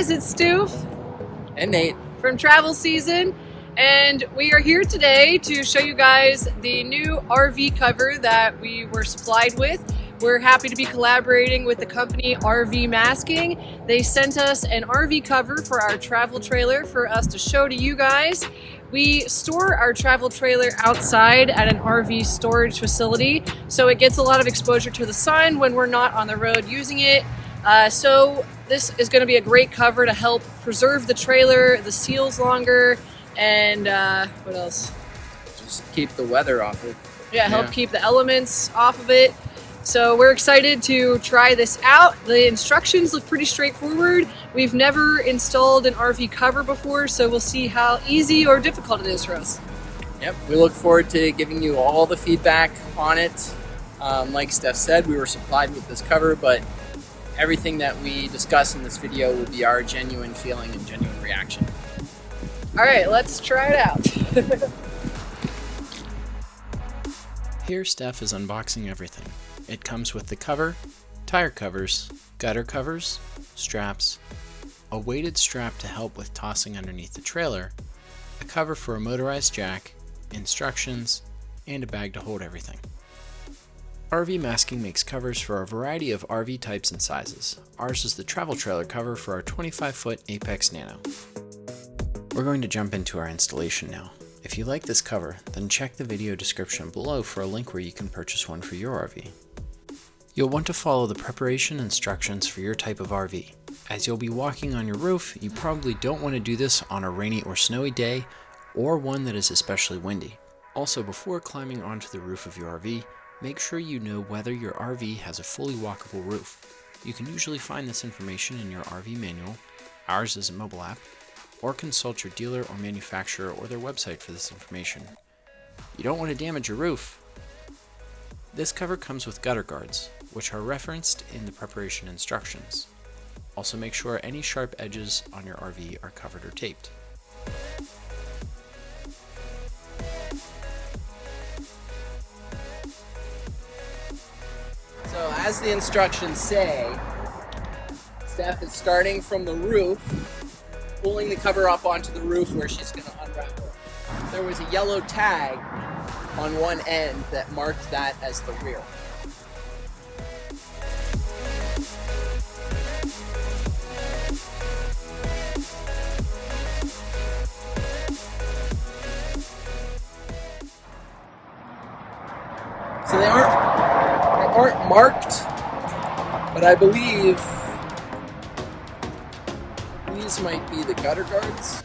guys, it's Steph and Nate from Travel Season and we are here today to show you guys the new RV cover that we were supplied with. We're happy to be collaborating with the company RV Masking. They sent us an RV cover for our travel trailer for us to show to you guys. We store our travel trailer outside at an RV storage facility, so it gets a lot of exposure to the sun when we're not on the road using it. Uh, so this is going to be a great cover to help preserve the trailer, the seals longer, and uh, what else? Just keep the weather off it. Yeah, help yeah. keep the elements off of it. So we're excited to try this out. The instructions look pretty straightforward. We've never installed an RV cover before, so we'll see how easy or difficult it is for us. Yep, we look forward to giving you all the feedback on it. Um, like Steph said, we were supplied with this cover, but everything that we discuss in this video will be our genuine feeling and genuine reaction. All right, let's try it out. Here Steph is unboxing everything. It comes with the cover, tire covers, gutter covers, straps, a weighted strap to help with tossing underneath the trailer, a cover for a motorized jack, instructions, and a bag to hold everything. RV Masking makes covers for a variety of RV types and sizes. Ours is the travel trailer cover for our 25 foot Apex Nano. We're going to jump into our installation now. If you like this cover, then check the video description below for a link where you can purchase one for your RV. You'll want to follow the preparation instructions for your type of RV. As you'll be walking on your roof, you probably don't want to do this on a rainy or snowy day, or one that is especially windy. Also, before climbing onto the roof of your RV, make sure you know whether your RV has a fully walkable roof. You can usually find this information in your RV manual, ours is a mobile app, or consult your dealer or manufacturer or their website for this information. You don't want to damage your roof. This cover comes with gutter guards, which are referenced in the preparation instructions. Also make sure any sharp edges on your RV are covered or taped. As the instructions say, Steph is starting from the roof pulling the cover up onto the roof where she's going to unravel. There was a yellow tag on one end that marked that as the rear. So they aren't, aren't marked, but I believe these might be the gutter guards.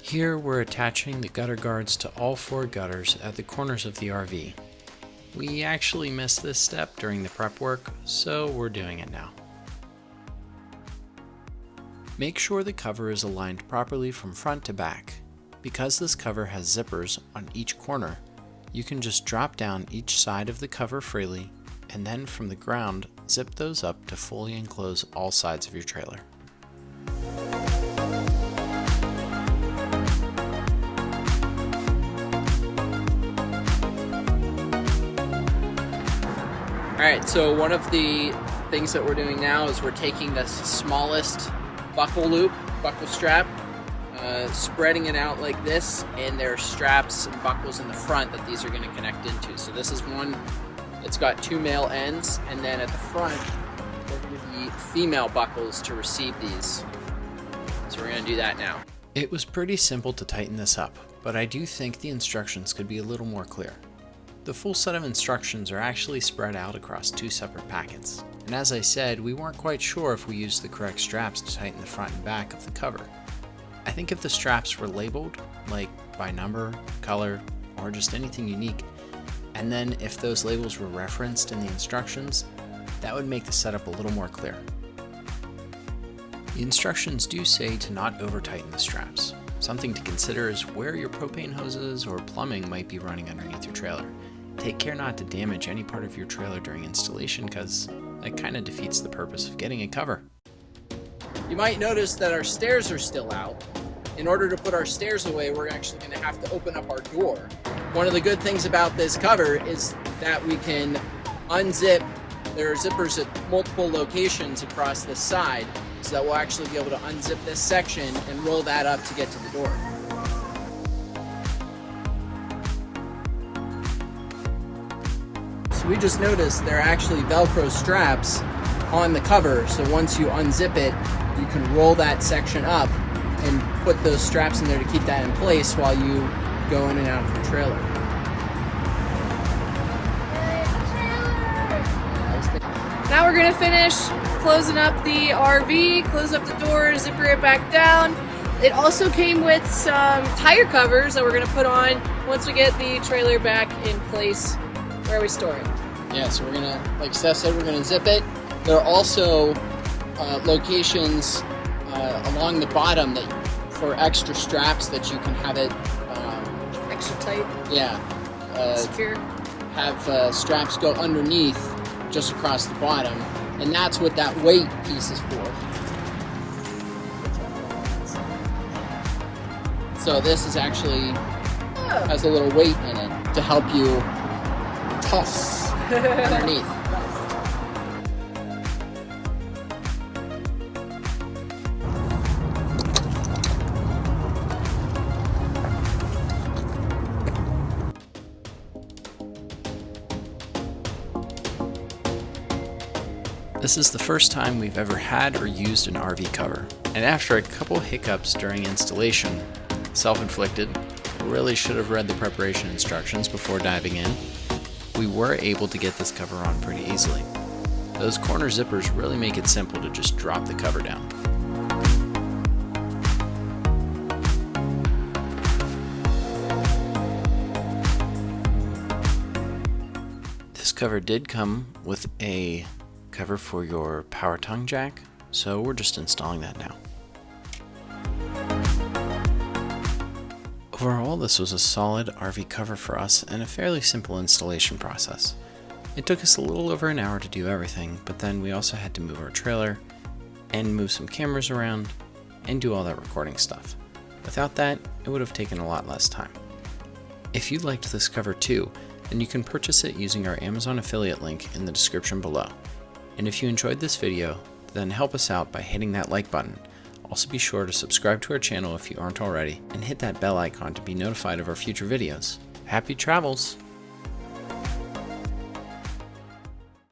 Here we're attaching the gutter guards to all four gutters at the corners of the RV. We actually missed this step during the prep work, so we're doing it now. Make sure the cover is aligned properly from front to back. Because this cover has zippers on each corner, you can just drop down each side of the cover freely and then from the ground zip those up to fully enclose all sides of your trailer. Alright, so one of the things that we're doing now is we're taking the smallest buckle loop, buckle strap, uh, spreading it out like this, and there are straps and buckles in the front that these are going to connect into. So this is one that's got two male ends, and then at the front, there are going to be female buckles to receive these. So we're going to do that now. It was pretty simple to tighten this up, but I do think the instructions could be a little more clear. The full set of instructions are actually spread out across two separate packets, and as I said, we weren't quite sure if we used the correct straps to tighten the front and back of the cover. I think if the straps were labeled, like by number, color, or just anything unique, and then if those labels were referenced in the instructions, that would make the setup a little more clear. The instructions do say to not over tighten the straps. Something to consider is where your propane hoses or plumbing might be running underneath your trailer. Take care not to damage any part of your trailer during installation because that kind of defeats the purpose of getting a cover. You might notice that our stairs are still out. In order to put our stairs away, we're actually going to have to open up our door. One of the good things about this cover is that we can unzip. There are zippers at multiple locations across the side, so that we'll actually be able to unzip this section and roll that up to get to the door. So we just noticed there are actually Velcro straps on the cover, so once you unzip it, you can roll that section up and put those straps in there to keep that in place while you go in and out of the trailer. Now we're gonna finish closing up the RV, close up the door, zipper it back down. It also came with some tire covers that we're gonna put on once we get the trailer back in place where we store it. Yeah, so we're gonna, like Steph said, we're gonna zip it. There are also uh, locations uh, along the bottom that for extra straps that you can have it, um, Extra tight, yeah, uh, secure. have uh, straps go underneath just across the bottom, and that's what that weight piece is for. So this is actually Oh. has a little weight in it to help you toss underneath. This is the first time we've ever had or used an RV cover, and after a couple hiccups during installation, self-inflicted, really should have read the preparation instructions before diving in, we were able to get this cover on pretty easily. Those corner zippers really make it simple to just drop the cover down. This cover did come with a cover for your power tongue jack, so we're just installing that now. Overall, this was a solid RV cover for us and a fairly simple installation process. It took us a little over an hour to do everything, but then we also had to move our trailer and move some cameras around and do all that recording stuff. Without that, it would have taken a lot less time. If you liked this cover too, then you can purchase it using our Amazon affiliate link in the description below. And if you enjoyed this video, then help us out by hitting that like button. Also be sure to subscribe to our channel if you aren't already, and hit that bell icon to be notified of our future videos. Happy travels!